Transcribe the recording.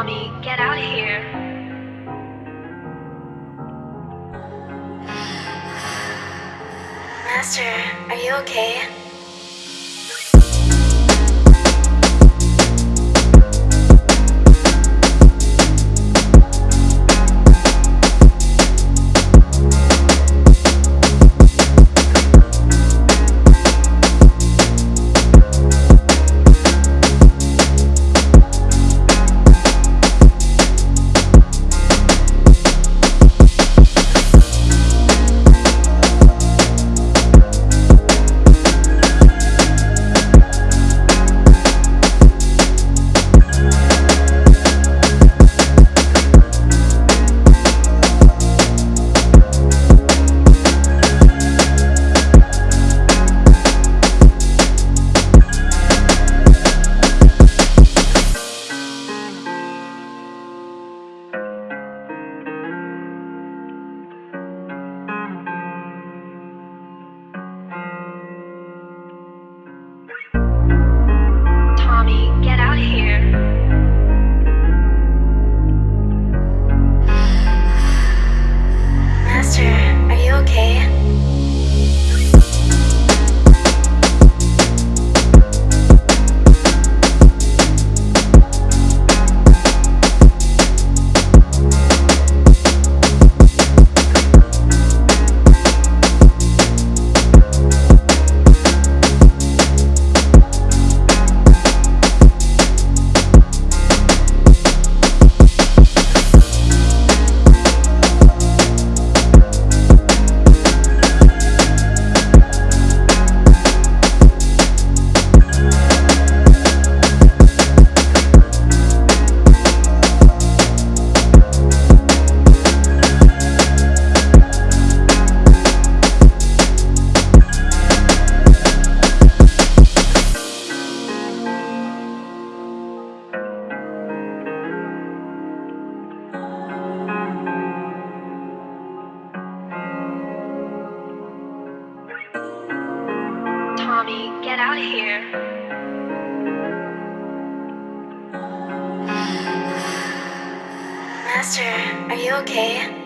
Mommy, get out of here. Master, are you okay? Tommy, get out of here. Master, are you okay?